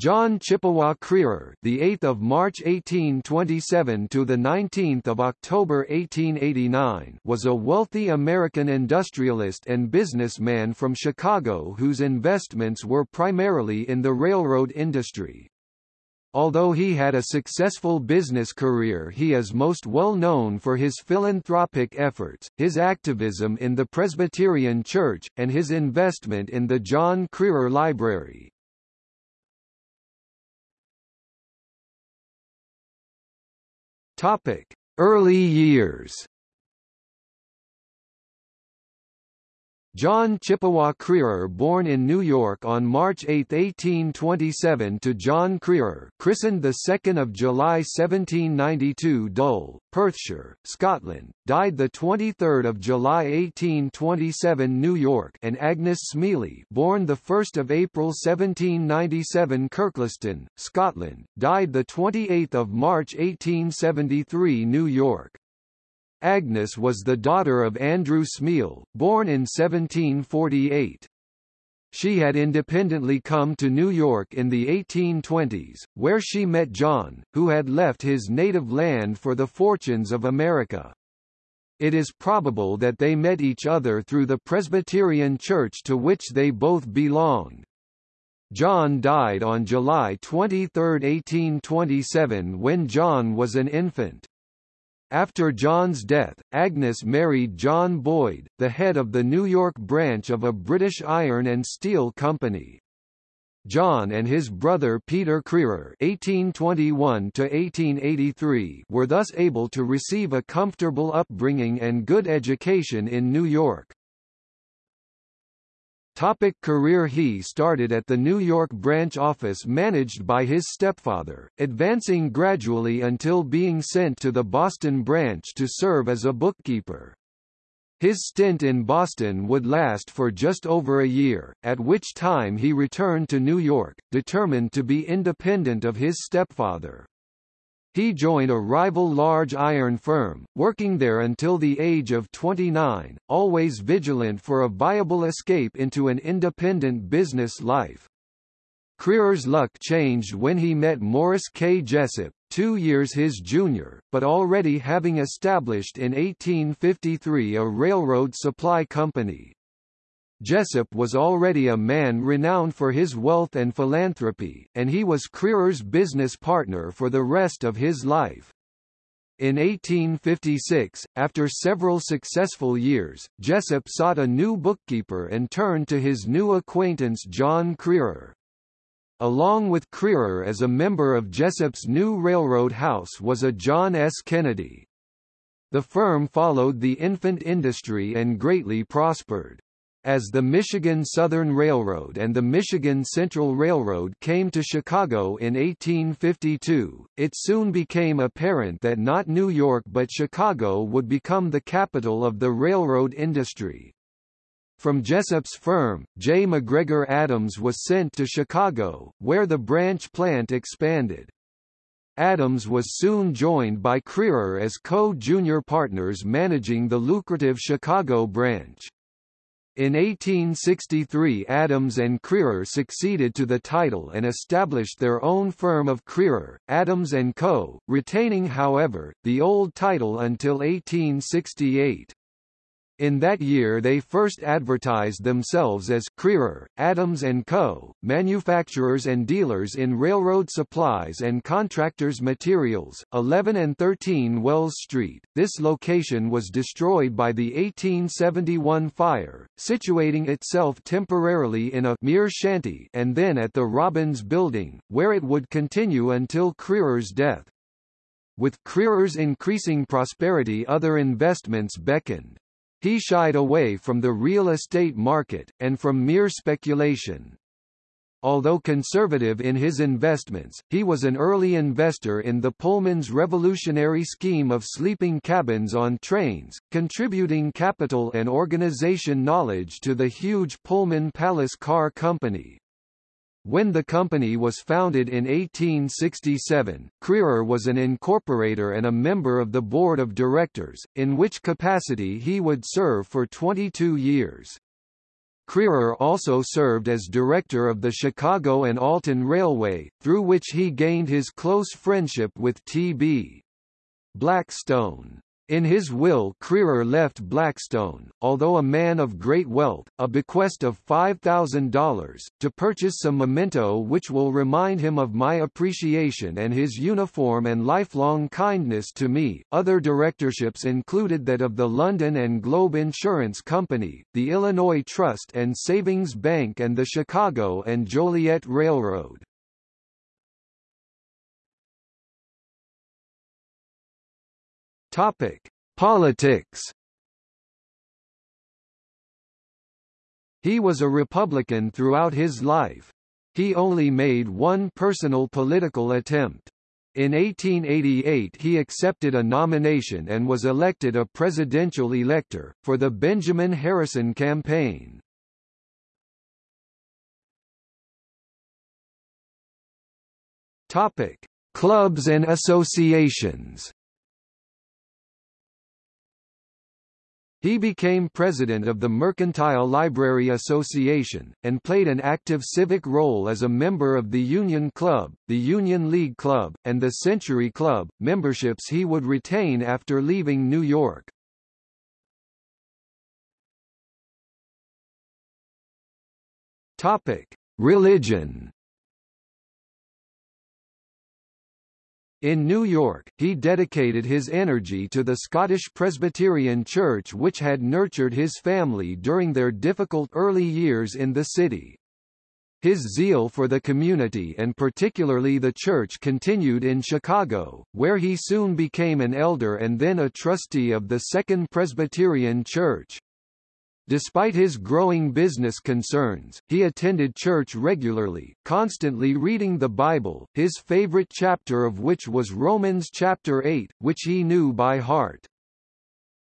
John Chippewa Crerar, the 8th of March 1827 to the 19th of October 1889, was a wealthy American industrialist and businessman from Chicago whose investments were primarily in the railroad industry. Although he had a successful business career he is most well known for his philanthropic efforts, his activism in the Presbyterian Church, and his investment in the John Crerar Library. Topic: Early years. John Chippewa Crerar born in New York on March 8, 1827 to John Crerar christened 2 July 1792 Dole, Perthshire, Scotland, died 23 July 1827 New York and Agnes Smealy born 1 April 1797 Kirkliston, Scotland, died 28 March 1873 New York. Agnes was the daughter of Andrew Smeal, born in 1748. She had independently come to New York in the 1820s, where she met John, who had left his native land for the fortunes of America. It is probable that they met each other through the Presbyterian Church to which they both belonged. John died on July 23, 1827 when John was an infant. After John's death, Agnes married John Boyd, the head of the New York branch of a British iron and steel company. John and his brother Peter Crerar (1821–1883) were thus able to receive a comfortable upbringing and good education in New York. Topic career He started at the New York branch office managed by his stepfather, advancing gradually until being sent to the Boston branch to serve as a bookkeeper. His stint in Boston would last for just over a year, at which time he returned to New York, determined to be independent of his stepfather. He joined a rival large iron firm, working there until the age of 29, always vigilant for a viable escape into an independent business life. Crerar's luck changed when he met Morris K. Jessup, two years his junior, but already having established in 1853 a railroad supply company. Jessup was already a man renowned for his wealth and philanthropy, and he was Crerar's business partner for the rest of his life. In 1856, after several successful years, Jessup sought a new bookkeeper and turned to his new acquaintance John Crerar. Along with Crerar as a member of Jessup's new railroad house was a John S. Kennedy. The firm followed the infant industry and greatly prospered. As the Michigan Southern Railroad and the Michigan Central Railroad came to Chicago in 1852, it soon became apparent that not New York but Chicago would become the capital of the railroad industry. From Jessup's firm, J. McGregor Adams was sent to Chicago, where the branch plant expanded. Adams was soon joined by Crerar as co-junior partners managing the lucrative Chicago branch. In 1863 Adams and Crerar succeeded to the title and established their own firm of Crerar, Adams & Co., retaining however, the old title until 1868. In that year they first advertised themselves as Crerar, Adams & Co., manufacturers and dealers in railroad supplies and contractors materials, 11 and 13 Wells Street. This location was destroyed by the 1871 fire, situating itself temporarily in a mere shanty and then at the Robbins Building, where it would continue until Crerar's death. With Crerar's increasing prosperity other investments beckoned. He shied away from the real estate market, and from mere speculation. Although conservative in his investments, he was an early investor in the Pullman's revolutionary scheme of sleeping cabins on trains, contributing capital and organization knowledge to the huge Pullman Palace Car Company. When the company was founded in 1867, Crerar was an incorporator and a member of the board of directors, in which capacity he would serve for 22 years. Crerar also served as director of the Chicago and Alton Railway, through which he gained his close friendship with T.B. Blackstone. In his will Crerar left Blackstone, although a man of great wealth, a bequest of $5,000, to purchase some memento which will remind him of my appreciation and his uniform and lifelong kindness to me. Other directorships included that of the London and Globe Insurance Company, the Illinois Trust and Savings Bank and the Chicago and Joliet Railroad. Topic: Politics. He was a Republican throughout his life. He only made one personal political attempt. In 1888 he accepted a nomination and was elected a presidential elector, for the Benjamin Harrison campaign. Clubs and associations. He became president of the Mercantile Library Association, and played an active civic role as a member of the Union Club, the Union League Club, and the Century Club, memberships he would retain after leaving New York. Religion In New York, he dedicated his energy to the Scottish Presbyterian Church which had nurtured his family during their difficult early years in the city. His zeal for the community and particularly the church continued in Chicago, where he soon became an elder and then a trustee of the Second Presbyterian Church. Despite his growing business concerns, he attended church regularly, constantly reading the Bible, his favorite chapter of which was Romans chapter 8, which he knew by heart.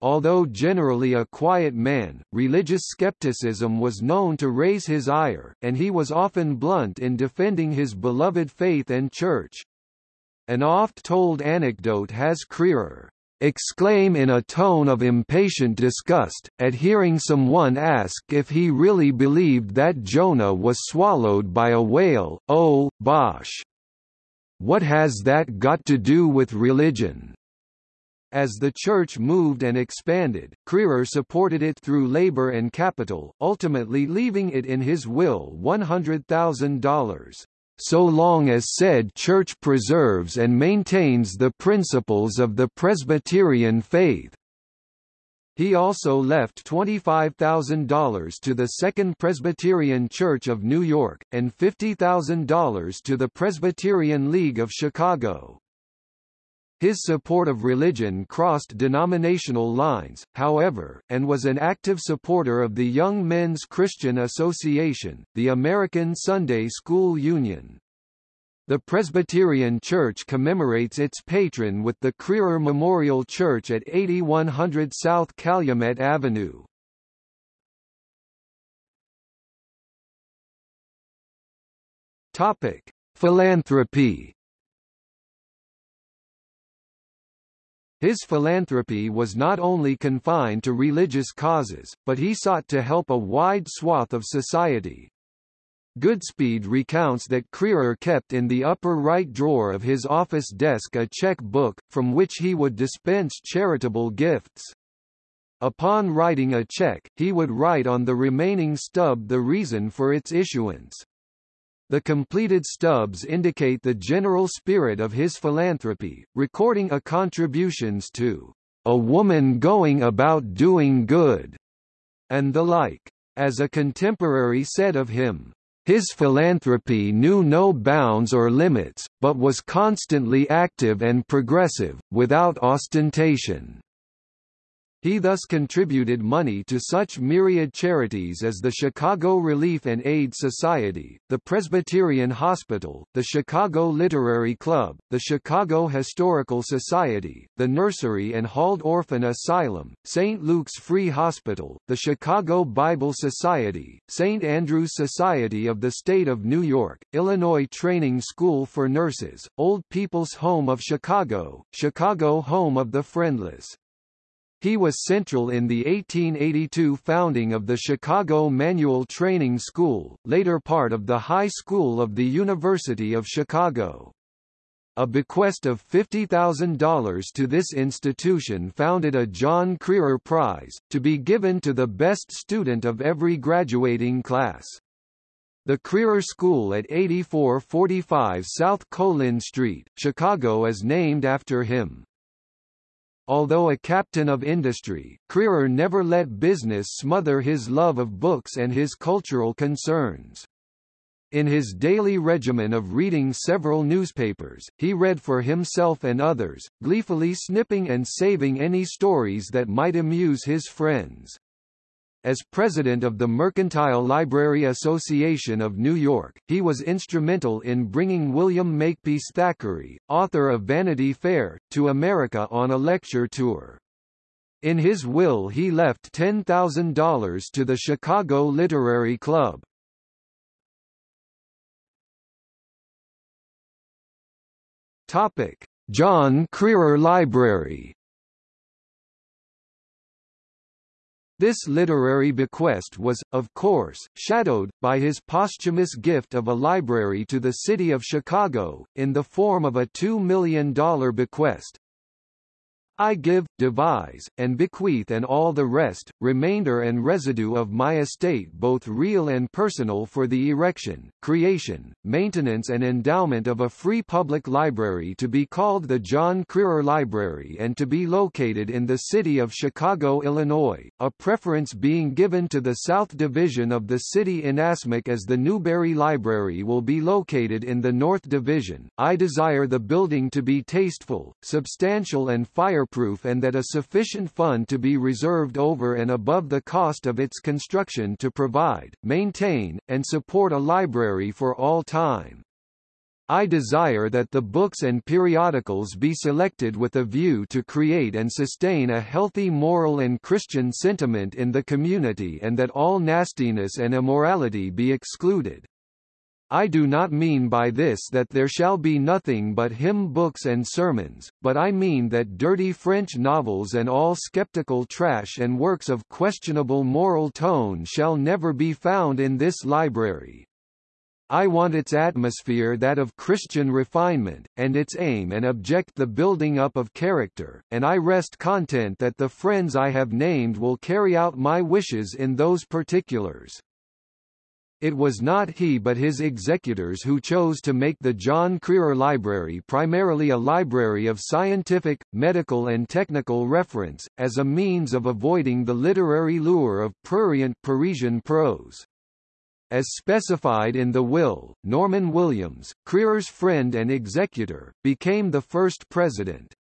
Although generally a quiet man, religious skepticism was known to raise his ire, and he was often blunt in defending his beloved faith and church. An oft-told anecdote has Crerar exclaim in a tone of impatient disgust, at hearing someone ask if he really believed that Jonah was swallowed by a whale, oh, bosh! What has that got to do with religion? As the church moved and expanded, Crerar supported it through labor and capital, ultimately leaving it in his will $100,000 so long as said church preserves and maintains the principles of the Presbyterian faith. He also left $25,000 to the Second Presbyterian Church of New York, and $50,000 to the Presbyterian League of Chicago. His support of religion crossed denominational lines, however, and was an active supporter of the Young Men's Christian Association, the American Sunday School Union. The Presbyterian Church commemorates its patron with the Crerar Memorial Church at 8100 South Calumet Avenue. Topic: Philanthropy His philanthropy was not only confined to religious causes, but he sought to help a wide swath of society. Goodspeed recounts that Crerar kept in the upper right drawer of his office desk a check book, from which he would dispense charitable gifts. Upon writing a check, he would write on the remaining stub the reason for its issuance. The completed stubs indicate the general spirit of his philanthropy, recording a contributions to a woman going about doing good, and the like. As a contemporary said of him, his philanthropy knew no bounds or limits, but was constantly active and progressive, without ostentation. He thus contributed money to such myriad charities as the Chicago Relief and Aid Society, the Presbyterian Hospital, the Chicago Literary Club, the Chicago Historical Society, the Nursery and Half Orphan Asylum, St. Luke's Free Hospital, the Chicago Bible Society, St. Andrew's Society of the State of New York, Illinois Training School for Nurses, Old People's Home of Chicago, Chicago Home of the Friendless, He was central in the 1882 founding of the Chicago Manual Training School, later part of the High School of the University of Chicago. A bequest of $50,000 to this institution founded a John Crerar Prize, to be given to the best student of every graduating class. The Crerar School at 8445 South Colin Street, Chicago is named after him. Although a captain of industry, Crerar never let business smother his love of books and his cultural concerns. In his daily regimen of reading several newspapers, he read for himself and others, gleefully snipping and saving any stories that might amuse his friends. As president of the Mercantile Library Association of New York, he was instrumental in bringing William Makepeace Thackeray, author of Vanity Fair, to America on a lecture tour. In his will he left $10,000 to the Chicago Literary Club. Topic: John Crerar Library This literary bequest was, of course, shadowed, by his posthumous gift of a library to the city of Chicago, in the form of a $2 million bequest, I give, devise, and bequeath and all the rest, remainder and residue of my estate both real and personal for the erection, creation, maintenance and endowment of a free public library to be called the John Crerar Library and to be located in the city of Chicago, Illinois, a preference being given to the South Division of the city Inasmuch as the Newberry Library will be located in the North Division. I desire the building to be tasteful, substantial and fire fireproof and that a sufficient fund to be reserved over and above the cost of its construction to provide, maintain, and support a library for all time. I desire that the books and periodicals be selected with a view to create and sustain a healthy moral and Christian sentiment in the community and that all nastiness and immorality be excluded. I do not mean by this that there shall be nothing but hymn books and sermons, but I mean that dirty French novels and all skeptical trash and works of questionable moral tone shall never be found in this library. I want its atmosphere that of Christian refinement, and its aim and object the building up of character, and I rest content that the friends I have named will carry out my wishes in those particulars. It was not he but his executors who chose to make the John Crerar Library primarily a library of scientific, medical and technical reference, as a means of avoiding the literary lure of prurient Parisian prose. As specified in the will, Norman Williams, Crerar's friend and executor, became the first president.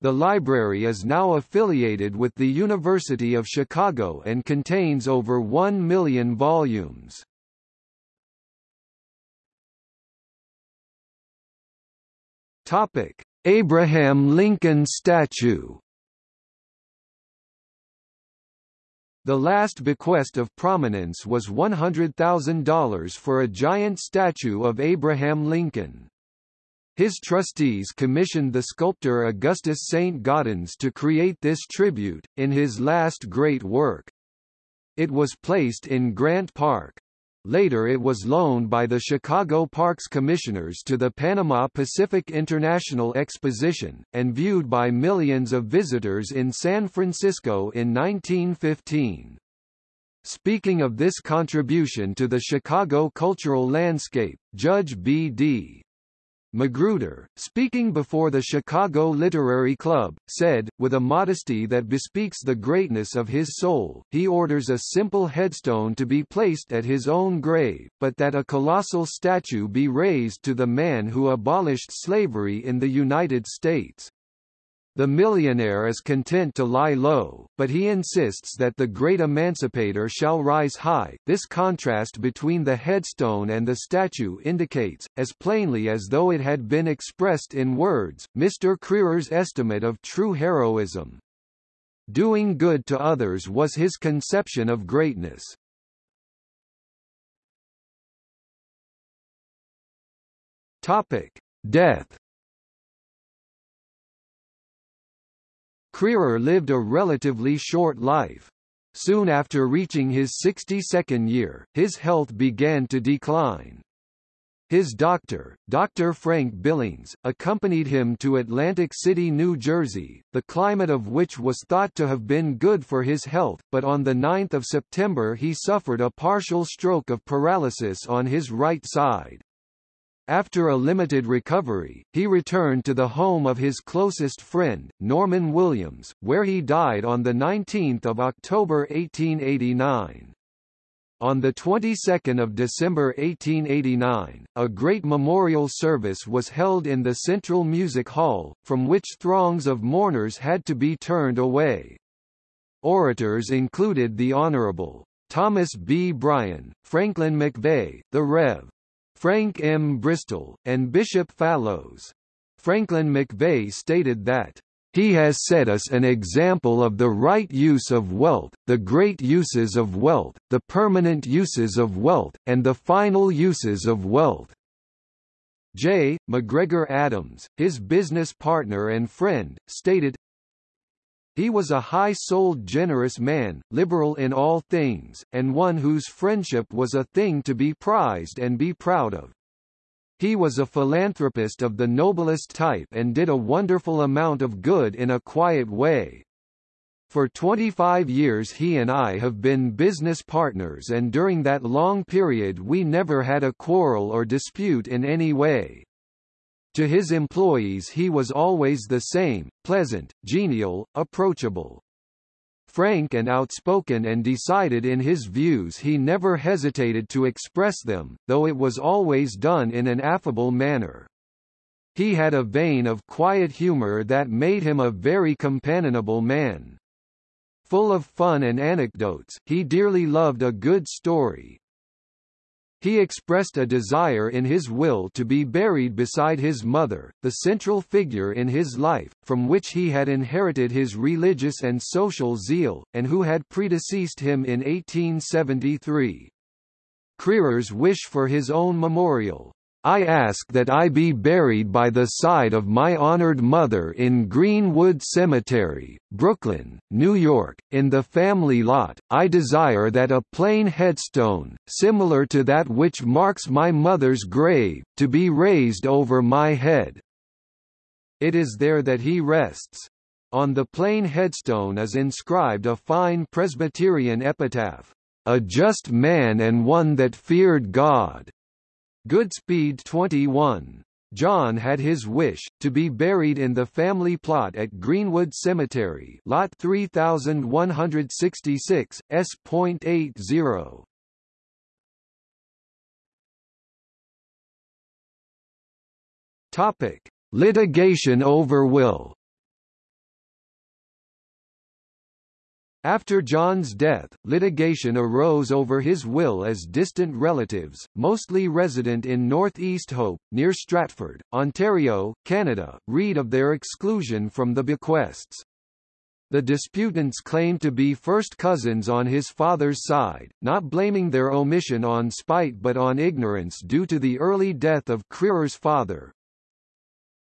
The library is now affiliated with the University of Chicago and contains over 1 million volumes. Topic: Abraham Lincoln statue. The last bequest of prominence was $100,000 for a giant statue of Abraham Lincoln. His trustees commissioned the sculptor Augustus St. Gaudens to create this tribute, in his last great work. It was placed in Grant Park. Later it was loaned by the Chicago Parks Commissioners to the Panama Pacific International Exposition, and viewed by millions of visitors in San Francisco in 1915. Speaking of this contribution to the Chicago cultural landscape, Judge B.D. Magruder, speaking before the Chicago Literary Club, said, with a modesty that bespeaks the greatness of his soul, he orders a simple headstone to be placed at his own grave, but that a colossal statue be raised to the man who abolished slavery in the United States. The millionaire is content to lie low, but he insists that the great emancipator shall rise high. This contrast between the headstone and the statue indicates, as plainly as though it had been expressed in words, Mr. Crerar's estimate of true heroism. Doing good to others was his conception of greatness. Topic: Death Crerar lived a relatively short life. Soon after reaching his 62nd year, his health began to decline. His doctor, Dr. Frank Billings, accompanied him to Atlantic City, New Jersey, the climate of which was thought to have been good for his health, but on 9 September he suffered a partial stroke of paralysis on his right side. After a limited recovery, he returned to the home of his closest friend, Norman Williams, where he died on 19 October 1889. On the 22nd of December 1889, a great memorial service was held in the Central Music Hall, from which throngs of mourners had to be turned away. Orators included the Honorable Thomas B. Bryan, Franklin MacVeagh, the Rev. Frank M. Bristol, and Bishop Fallows. Franklin MacVeagh stated that he has set us an example of the right use of wealth, the great uses of wealth, the permanent uses of wealth, and the final uses of wealth. J. McGregor Adams, his business partner and friend, stated, He was a high-souled generous man, liberal in all things, and one whose friendship was a thing to be prized and be proud of. He was a philanthropist of the noblest type and did a wonderful amount of good in a quiet way. For 25 years he and I have been business partners and during that long period we never had a quarrel or dispute in any way. To his employees he was always the same, pleasant, genial, approachable frank and outspoken and decided in his views he never hesitated to express them, though it was always done in an affable manner. He had a vein of quiet humor that made him a very companionable man. Full of fun and anecdotes, he dearly loved a good story, he expressed a desire in his will to be buried beside his mother, the central figure in his life, from which he had inherited his religious and social zeal, and who had predeceased him in 1873. Crerar's wish for his own memorial, I ask that I be buried by the side of my honored mother in Greenwood Cemetery, Brooklyn, New York, in the family lot. I desire that a plain headstone, similar to that which marks my mother's grave, to be raised over my head. It is there that he rests. On the plain headstone is inscribed a fine Presbyterian epitaph, "A just man and one that feared God." Goodspeed 21. John had his wish, to be buried in the family plot at Greenwood Cemetery Lot 3166, S.80. Topic. Litigation over will After John's death, litigation arose over his will as distant relatives, mostly resident in North Easthope, near Stratford, Ontario, Canada, read of their exclusion from the bequests. The disputants claimed to be first cousins on his father's side, not blaming their omission on spite but on ignorance due to the early death of Crerar's father,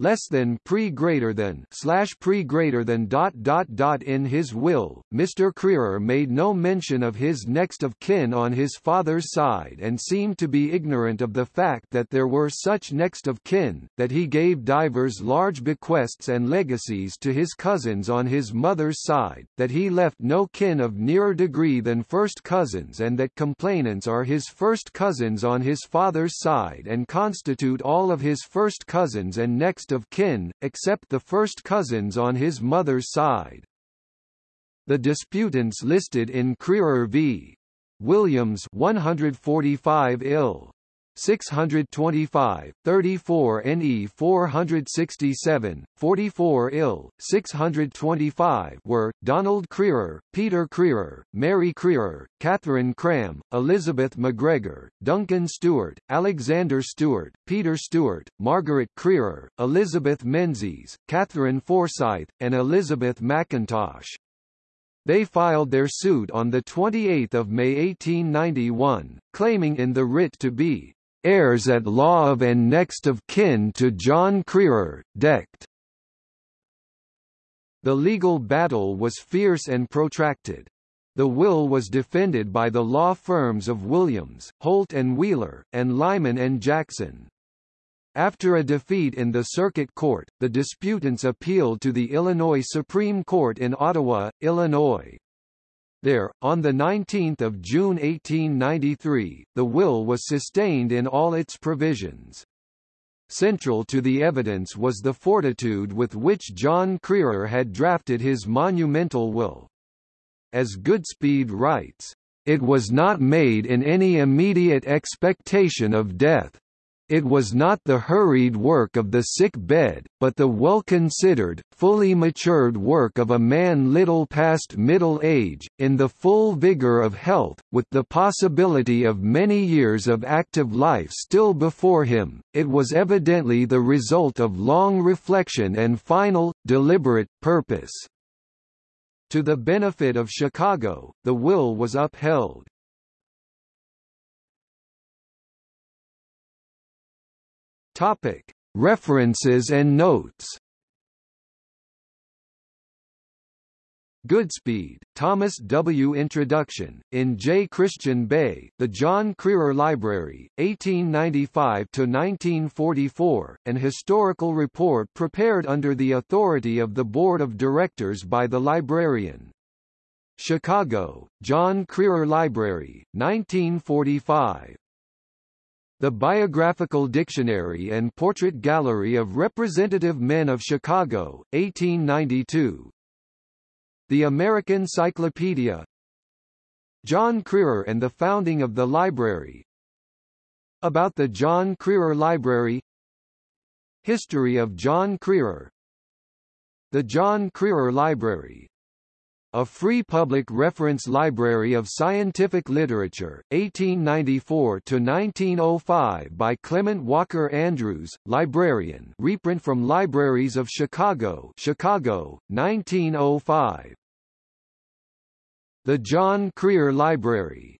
less than pre greater than slash pre greater than dot dot dot in his will Mr Crerar made no mention of his next of kin on his father's side and seemed to be ignorant of the fact that there were such next of kin that he gave divers large bequests and legacies to his cousins on his mother's side that he left no kin of nearer degree than first cousins and that complainants are his first cousins on his father's side and constitute all of his first cousins and next next of kin, except the first cousins on his mother's side. The disputants listed in Crerar v. Williams 145 ill. 625, 34 NE 467, 44 ill, 625 were, Donald Crerar, Peter Crerar, Mary Crerar, Catherine Cram, Elizabeth MacGregor, Duncan Stewart, Alexander Stewart, Peter Stewart, Margaret Crerar, Elizabeth Menzies, Catherine Forsyth, and Elizabeth McIntosh. They filed their suit on 28 May 1891, claiming in the writ to be heirs at law of and next of kin to John Crerar, Dect. The legal battle was fierce and protracted. The will was defended by the law firms of Williams, Holt and Wheeler, and Lyman and Jackson. After a defeat in the Circuit Court, the disputants appealed to the Illinois Supreme Court in Ottawa, Illinois. There, on 19 June 1893, the will was sustained in all its provisions. Central to the evidence was the fortitude with which John Crerar had drafted his monumental will. As Goodspeed writes, "...it was not made in any immediate expectation of death, it was not the hurried work of the sick bed, but the well-considered, fully matured work of a man little past middle age, in the full vigor of health, with the possibility of many years of active life still before him. It was evidently the result of long reflection and final, deliberate, purpose. To the benefit of Chicago, the will was upheld. Topic: References and notes. Goodspeed, Thomas W. Introduction, in J. Christian Bay, The John Crerar Library, 1895–1944, an historical report prepared under the authority of the Board of Directors by the librarian. Chicago, John Crerar Library, 1945. The Biographical Dictionary and Portrait Gallery of Representative Men of Chicago, 1892. The American Cyclopedia. John Crerar and the founding of the library. About the John Crerar Library. History of John Crerar The John Crerar Library a free public reference library of scientific literature, 1894–1905 by Clement Walker Andrews, librarian reprint from Libraries of Chicago Chicago, 1905. The John Crerar Library